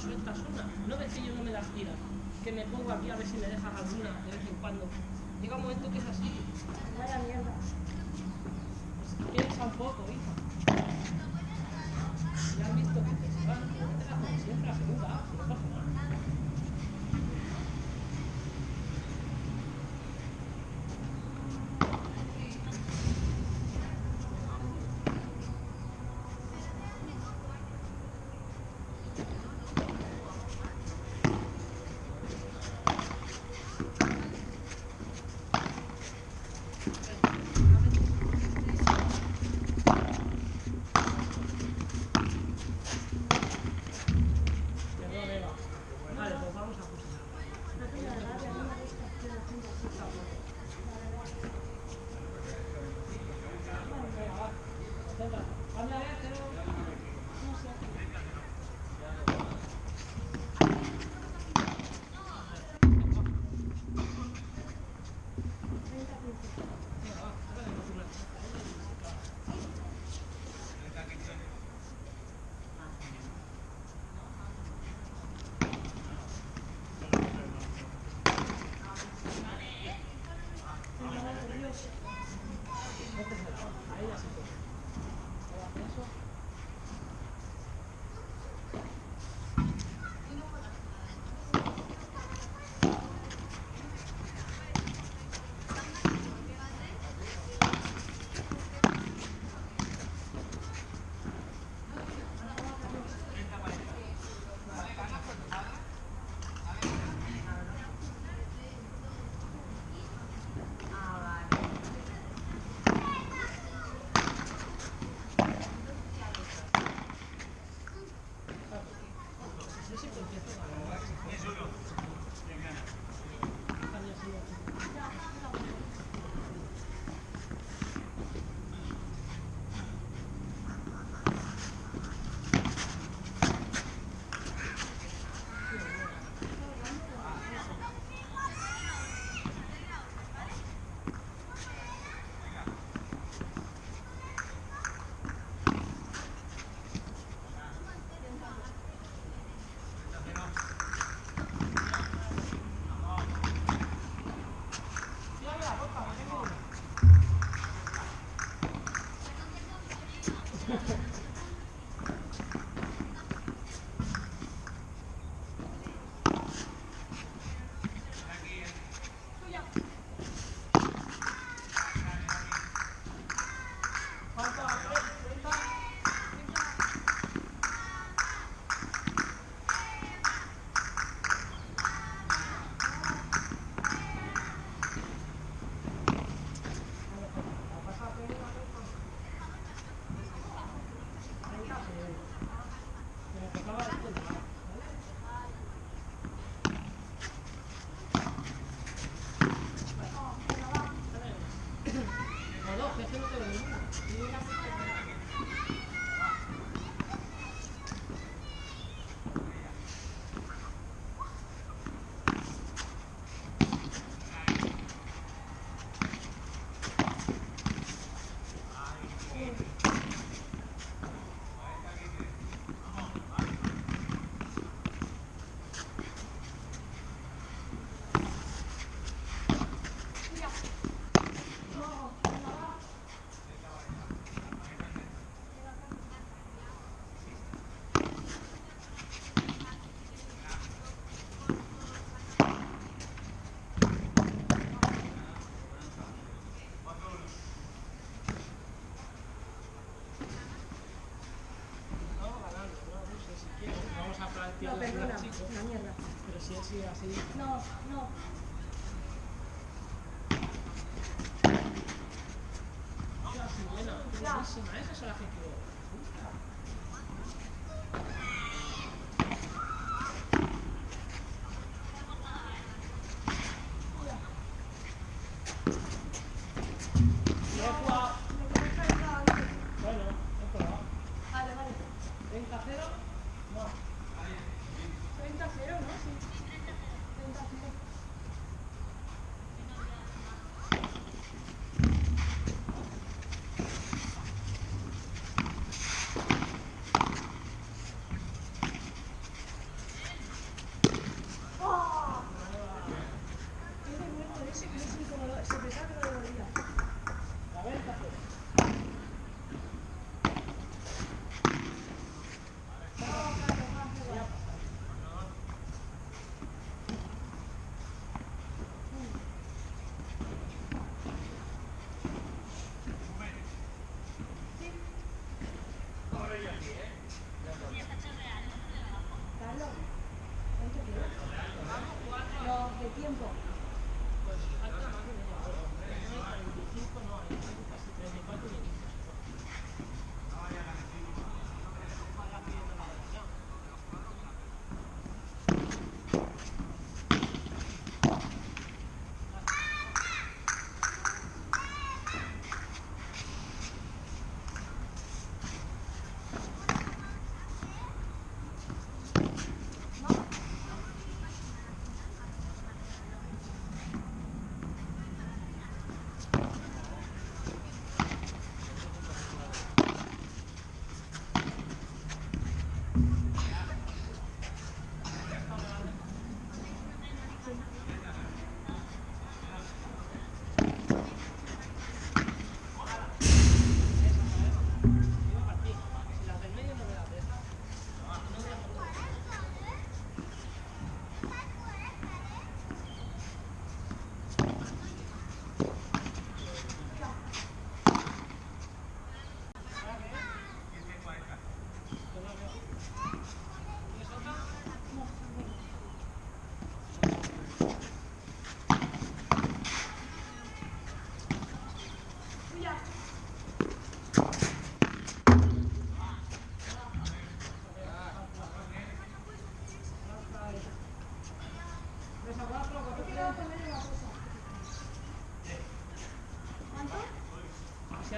sueltas una. No ves que yo no me las tira, que me pongo aquí a ver si me dejas alguna de vez en cuando. Llega un momento que esa así. No.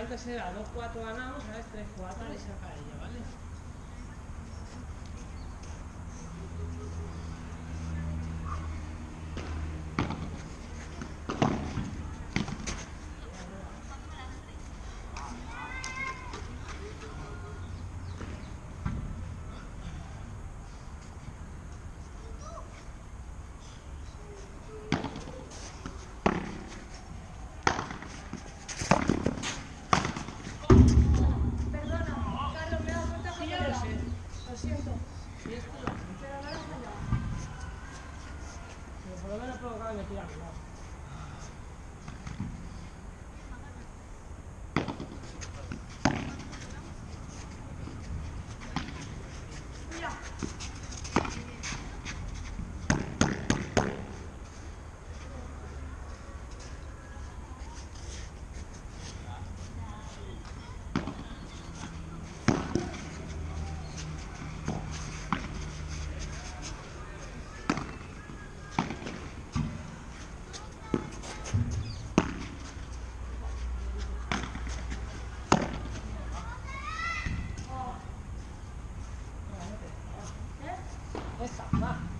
creo que será 2-4 ganamos, ¿sabes? 3-4 y se ella, ¿vale? Ah.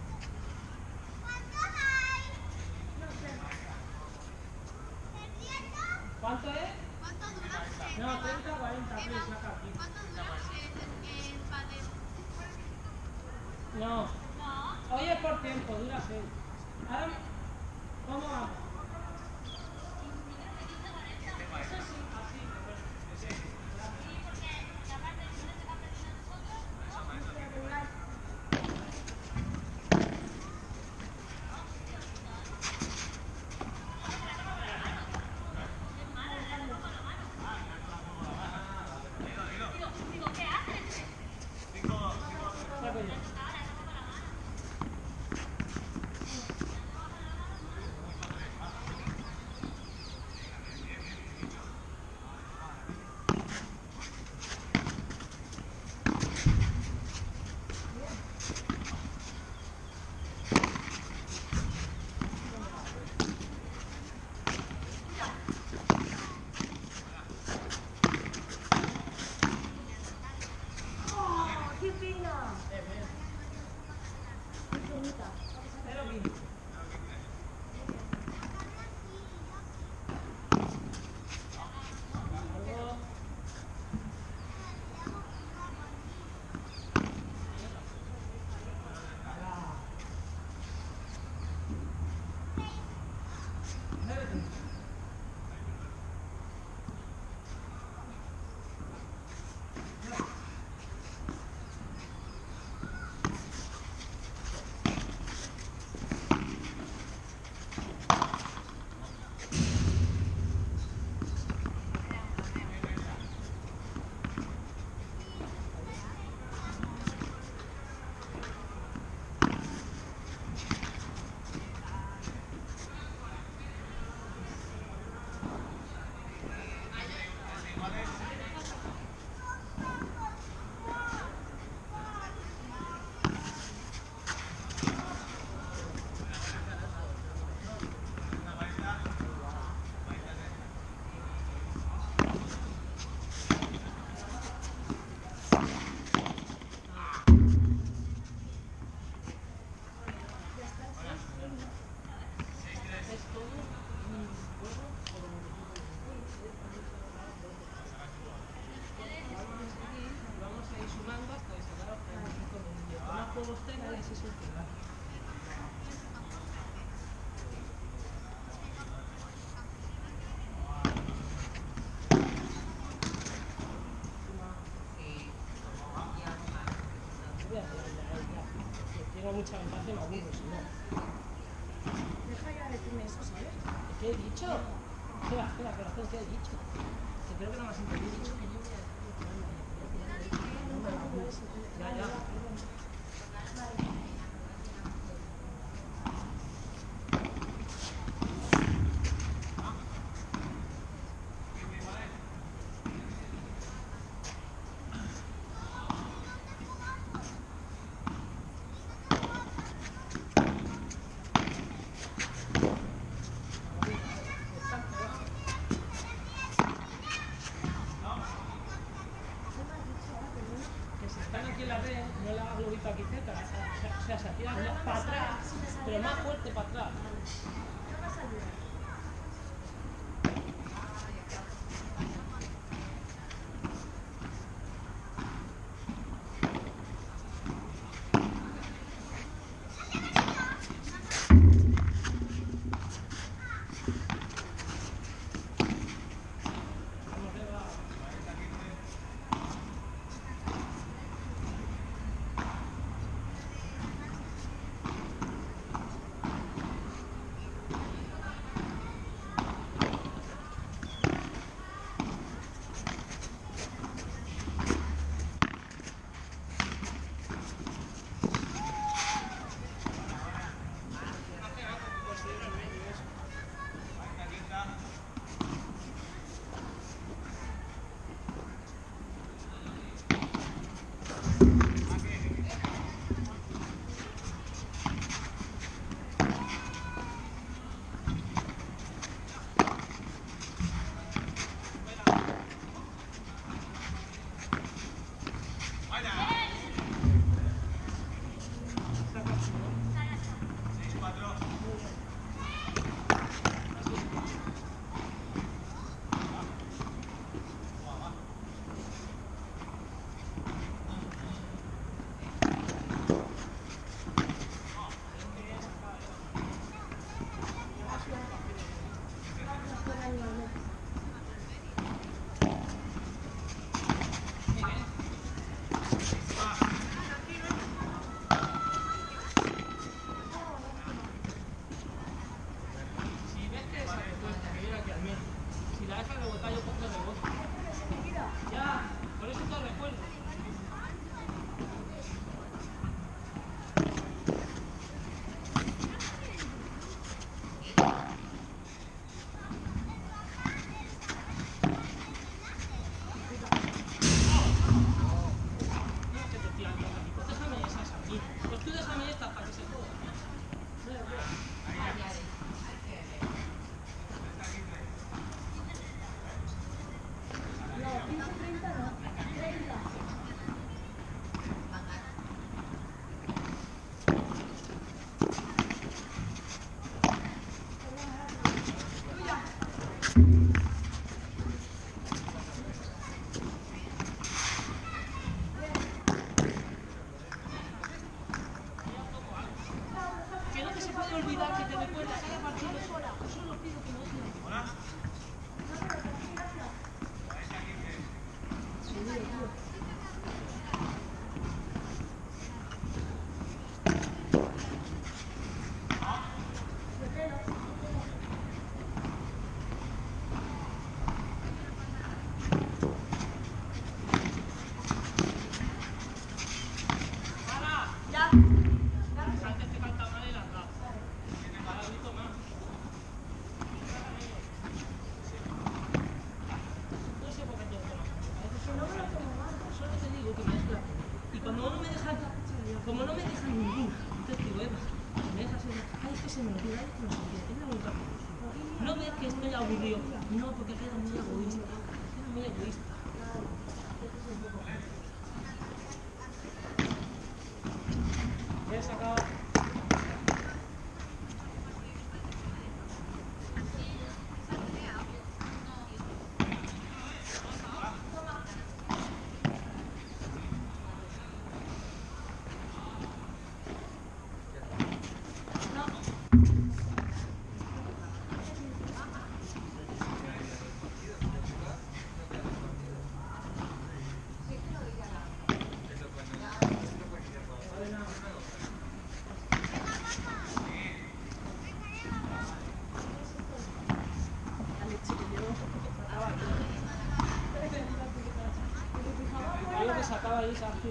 todos tengan ah, mucha ventaja no. Deja ya decirme eso, ¿sabes? ¿Qué he dicho? ¿qué he dicho? No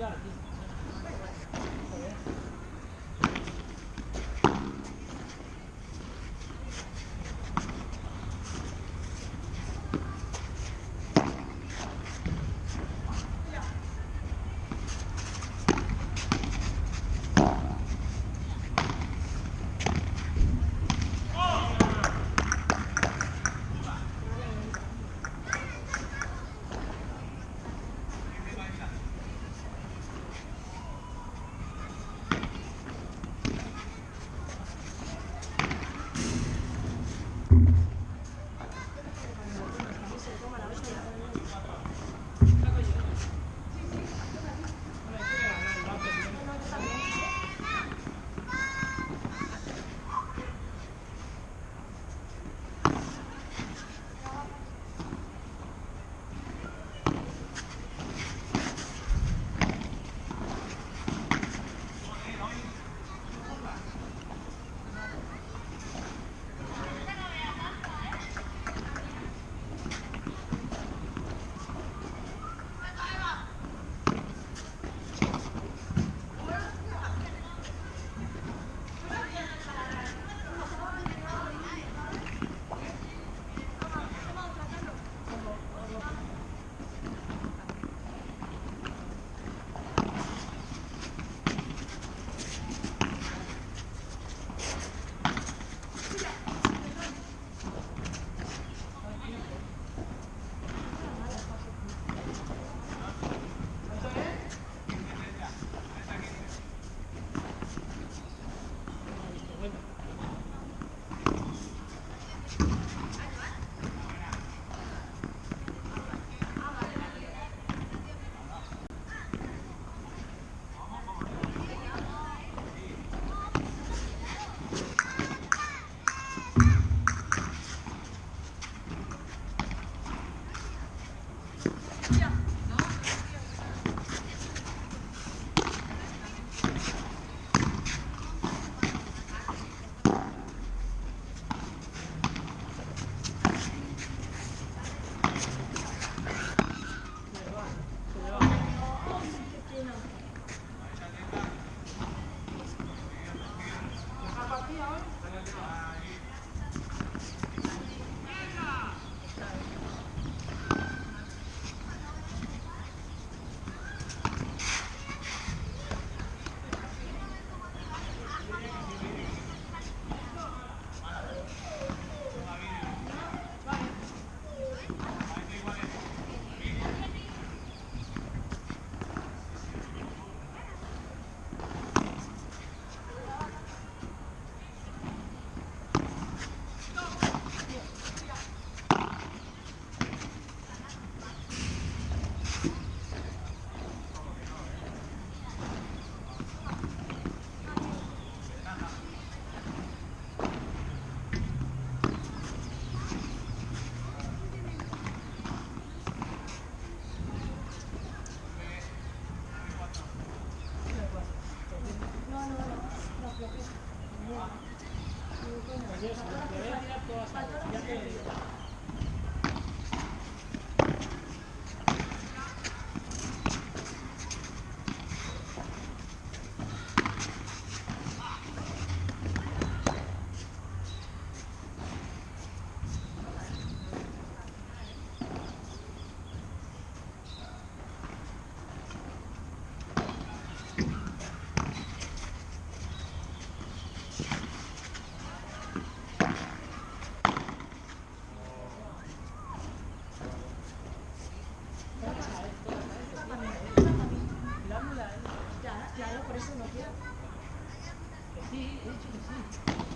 ahí esa Sí, sí.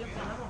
Thank you.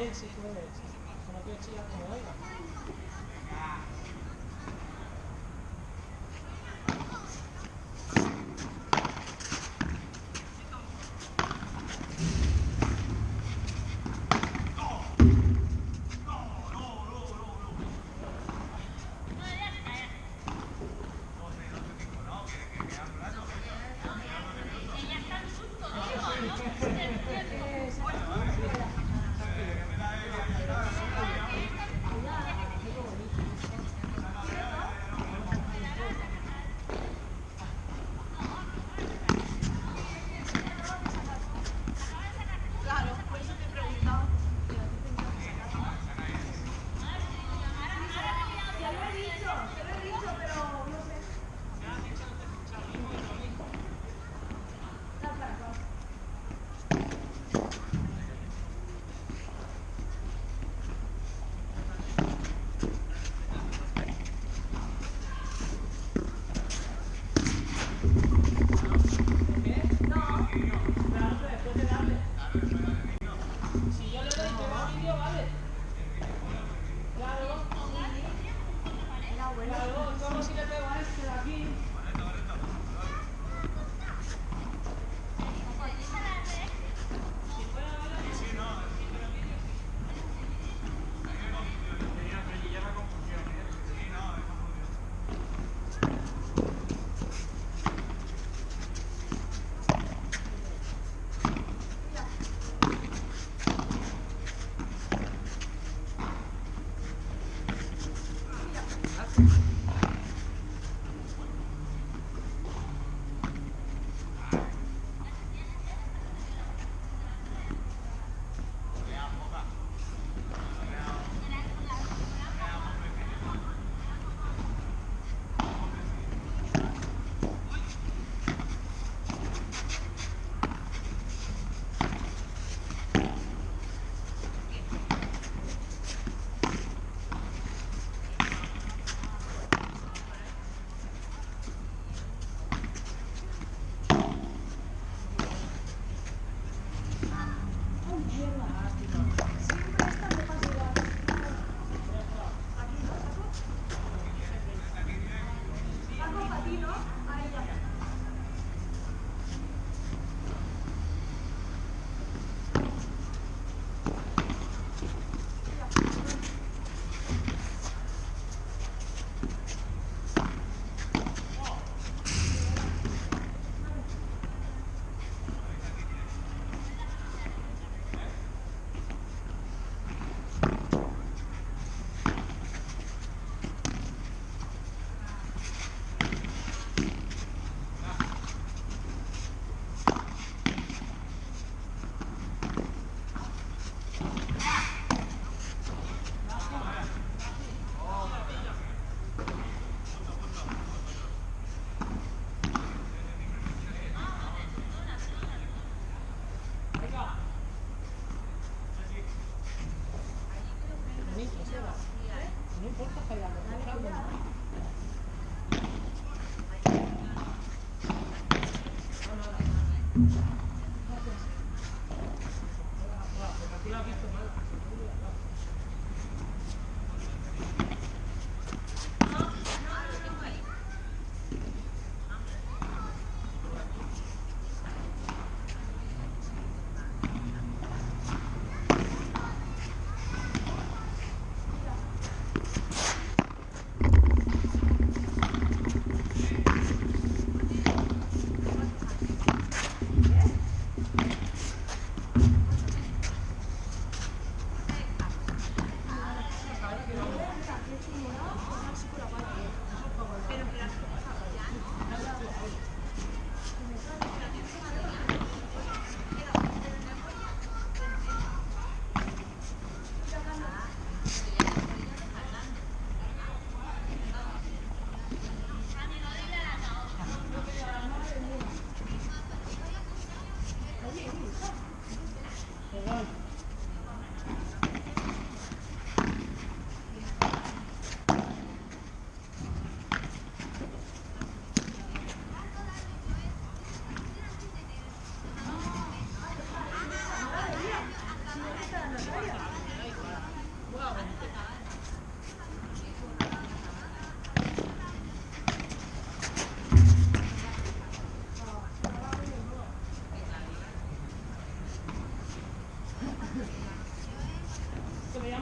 Él sí Flores, como que sí.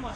mà.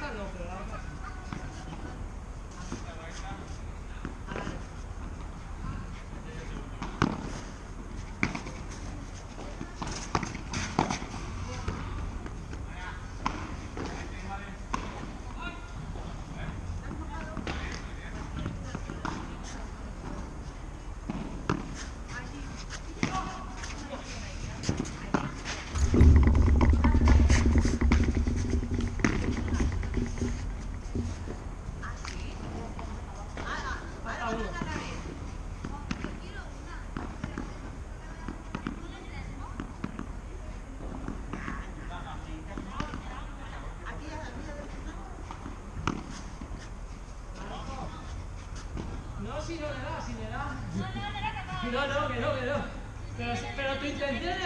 大哥回来了。No.